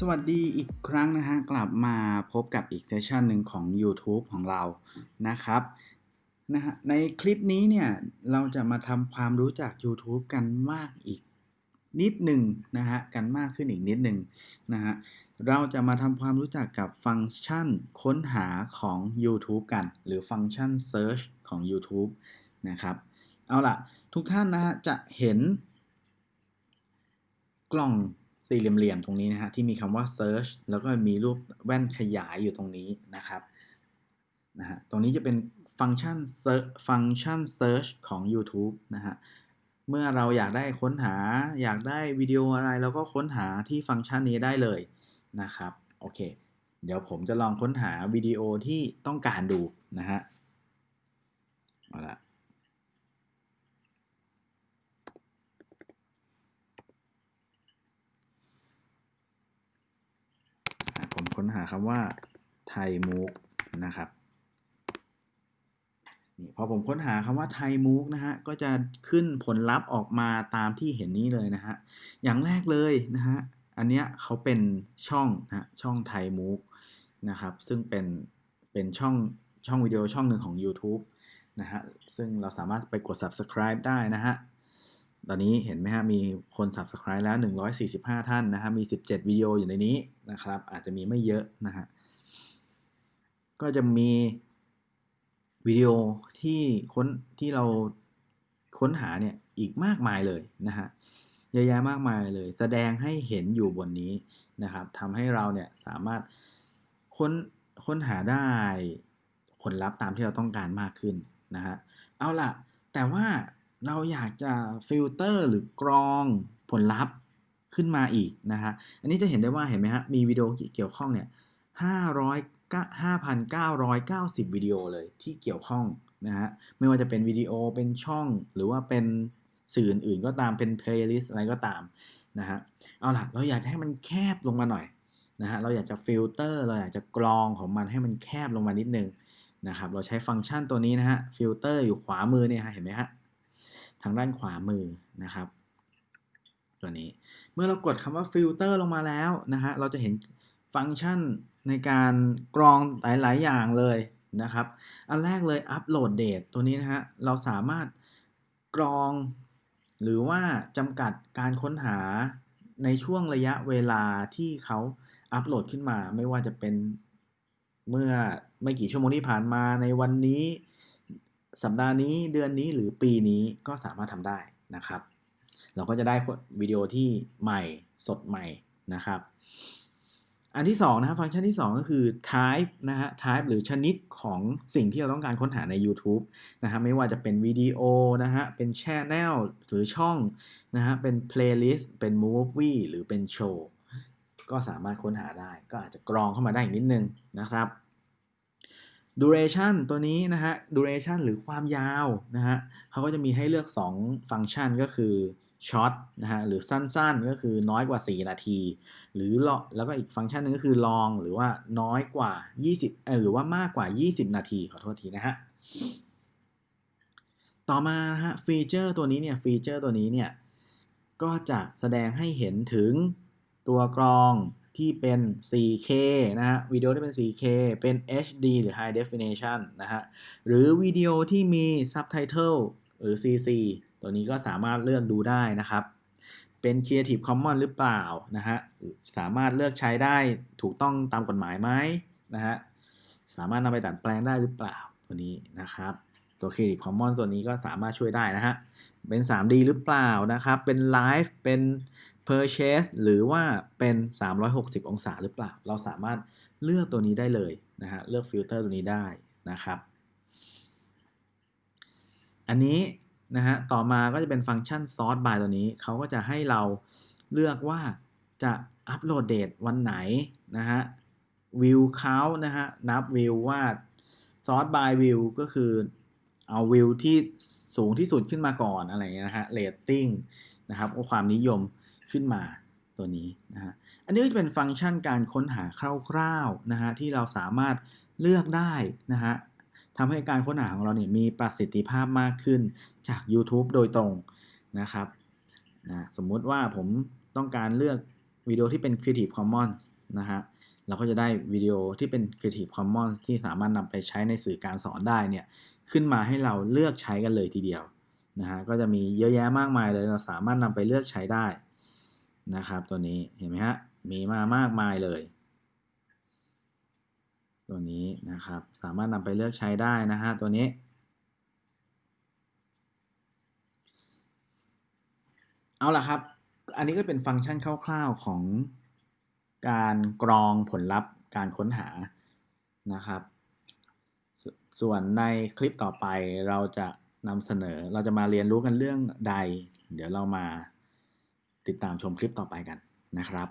สวัสดีอีกครั้งนะฮะ กลับมาพบกับอีกเซสชันหนึ่งของ YouTube ของเรานะครับนะฮะในคลิปนี้เนี่ยเราจะมาทำความรู้จัก YouTube กันมากอีกนิดหนึ่งนะฮะ กันมากขึ้นอีกนิดหนึ่งนะฮะ เราจะมาทำความรู้จักกับฟังก์ชันค้นหาของ YouTube กัน หรือฟังก์ชัน Search ของ YouTube นะครับ เอาล่ะ ทุกท่านนะฮะ จะเห็นกล่อง สี่เหลี่ยมๆตรงนี้นะฮะที่มีคำว่า search แล้วก็มีรูปแว่นขยายอยู่ตรงนี้นะครับนะฮะตรงนี้จะเป็นฟังก์ชันฟังก์ชัน search ของ YouTube นะฮะเมื่อเราอยากได้ค้นหาอยากได้วิดีโออะไรเราก็ค้นหาที่ฟังก์ชันนี้ได้เลยนะครับโอเค เดี๋ยวผมจะลองค้นหาวิดีโอที่ต้องการดูนะฮะเอาละผม ค้นหาคำว่าไทยมูกนะครับนี่พอผมค้นหาคำว่าไทยมูกนะฮะก็จะขึ้นผลลัพธ์ออกมาตามที่เห็นนี้เลยนะฮะอย่างแรกเลยนะฮะอันเนี้ยเขาเป็นช่องนะช่องไทยมูกนะครับซึ่งเป็นเป็นช่องช่องวิดีโอช่องหนึ่งของ YouTube นะฮะซึ่งเราสามารถไปกด subscribe ได้นะฮะ ตอนนี้เห็นไหมฮะมีคน subscribe แล้ว 145 ท่านนะฮะมี 17 วิดีโออยู่ในนี้นะครับ อาจจะมีไม่เยอะนะฮะก็จะมีวิดีโอที่ค้นที่เราค้นหาเนี่ยอีกมากมายเลยนะฮะเยอะแยะมากมายเลย แสดงให้เห็นอยู่บนนี้นะครับทำให้เราเนี่ยสามารถค้นค้นหาได้ผลลัพธ์ตามที่เราต้องการมากขึ้นนะฮะเอาล่ะ แต่ว่า เราอยากจะฟิลเตอร์หรือกรองผลลัพธ์ขึ้นมาอีกนะฮะ อันนี้จะเห็นได้ว่าเห็นไหมฮะ มีวิดีโอเกี่ยวข้องเนี่ย5,990 วิดีโอเลยที่เกี่ยวข้องนะฮะ ไม่ว่าจะเป็นวิดีโอ เป็นช่อง หรือว่าเป็นสื่ออื่นก็ตาม เป็น playlist อะไรก็ตามนะฮะ เอาล่ะ เราอยากจะให้มันแคบลงมาหน่อยนะฮะ เราอยากจะฟิลเตอร์ เราอยากจะกรองของมันให้มันแคบลงมานิดนึงนะครับ เราใช้ฟังก์ชันตัวนี้นะฮะ ฟิลเตอร์อยู่ขวามือเนี่ยฮะ เห็นไหมฮะ ทางด้านขวามือนะครับ ตัวนี้เมื่อเรากดคำว่าฟิลเตอร์ลงมาแล้วนะฮะเราจะเห็นฟังก์ชันในการกรองหลาย ๆ อย่างเลยนะครับ อันแรกเลย upload date ตัวนี้นะฮะเราสามารถกรอง หรือว่าจำกัดการค้นหาในช่วงระยะเวลาที่เขาอัปโหลดขึ้นมา ไม่ว่าจะเป็นเมื่อไม่กี่ชั่วโมงที่ผ่านมาในวันนี้ สัปดาห์นี้เดือนนี้หรือปีนี้ก็สามารถทำได้นะครับ เราก็จะได้วิดีโอที่ใหม่สดใหม่นะครับ อันที่2นะครับฟังก์ชันที่ 2 ก็คือ type นะฮะ type หรือชนิดของสิ่งที่เราต้องการค้นหาใน YouTube นะฮะไม่ว่าจะเป็นวิดีโอนะฮะเป็น channel หรือช่องนะฮะเป็น playlist เป็น movie หรือเป็นโชว์ก็สามารถค้นหาได้ ก็อาจจะกรองเข้ามาได้อีกนิดนึงนะครับ duration ตัวนี้นะฮะ duration หรือความยาวนะฮะเขาก็จะมีให้เลือก 2 ฟังก์ชันก็คือ short นะฮะหรือสั้นๆ ก็คือน้อยกว่า 4 นาที หรือแล้วก็อีกฟังก์ชันนึงก็คือ long หรือว่าน้อยกว่า 20เออหรือว่ามากกว่า 20 นาที ขอโทษทีนะฮะต่อมานะฮะ feature ตัวนี้เนี่ย feature ตัวนี้เนี่ยก็จะแสดงให้เห็นถึงตัวกรอง ที่เป็น 4K นะฮะวิดีโอที่เป็น 4K เป็น HD หรือ High Definition นะฮะหรือวิดีโอที่มี Subtitle หรือ CC ตัวนี้ก็สามารถเลือกดูได้นะครับ เป็น Creative Commons หรือเปล่านะฮะสามารถเลือกใช้ได้ถูกต้องตามกฎหมายไหมนะฮะสามารถนำไปดัดแปลงได้หรือเปล่าตัวนี้นะครับตัว Creative Commons ตัวนี้ก็สามารถช่วยได้นะฮะ เป็น 3D หรือเปล่านะครับ เป็น Live เป็น Purchase หรือว่าเป็น 360 องศาหรือเปล่า เราสามารถเลือกตัวนี้ได้เลยนะฮะ เลือกฟิลเตอร์ตัวนี้ได้นะครับ อันนี้นะฮะ ต่อมาก็จะเป็นฟังก์ชัน sort by ตัวนี้ เขาก็จะให้เราเลือกว่าจะอัปโหลดเดตวันไหนนะฮะ วิวเขานะฮะ นับวิวว่า sort by view ก็คือเอาวิวที่สูงที่สุดขึ้นมาก่อนอะไรเงี้ยนะฮะ rating นะครับความนิยม ขึ้นมาตัวนี้นะฮะอันนี้ก็จะเป็นฟังก์ชันการค้นหาคร่าวๆนะฮะที่เราสามารถเลือกได้นะฮะทำให้การค้นหาของเราเนี่ยมีประสิทธิภาพมากขึ้นจาก YouTube โดยตรงนะครับนะสมมุติว่าผมต้องการเลือกวิดีโอที่เป็น Creative Commons นะฮะเราก็จะได้วิดีโอที่เป็น Creative Commons ที่สามารถนำไปใช้ในสื่อการสอนได้เนี่ยขึ้นมาให้เราเลือกใช้กันเลยทีเดียวนะฮะก็จะมีเยอะแยะมากมายเลยเราสามารถนำไปเลือกใช้ได้ นะครับ ตัวนี้เห็นไหมฮะมีมามากมายเลย ตัวนี้นะครับสามารถนำไปเลือกใช้ได้นะฮะตัวนี้เอาล่ะครับ อันนี้ก็เป็นฟังก์ชันคร่าวๆของการกรองผลลัพธ์การค้นหานะครับสส่วนในคลิปต่อไปเราจะนำเสนอเราจะมาเรียนรู้กันเรื่องใด เดี๋ยวเรามา ติดตามชมคลิปต่อไปกันนะครับ